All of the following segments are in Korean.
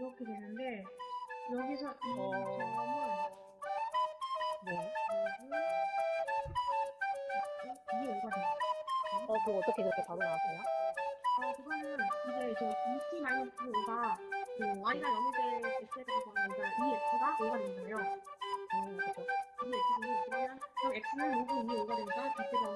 이렇게 되는데 여기서 이 어. 점은 네. 이게 오가 돼? 어, 그거 어떻게 그렇게 바로 나왔어요? 어, 그거는 이제 저 ET 마이너스 5가 그 Y가 0일 때 X에 대해서는 그 이제 EX가 5가 되잖아요. 음, 그렇죠. EX는 그러면 그럼 X는 로그 2 5가 되니까 X가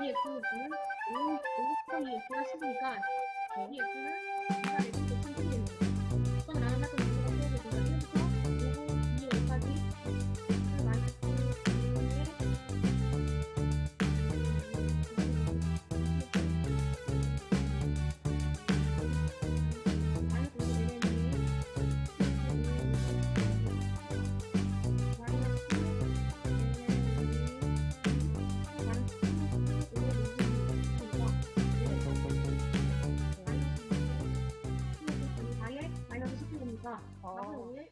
列夫不能不能不能也不是你干，列夫。然后你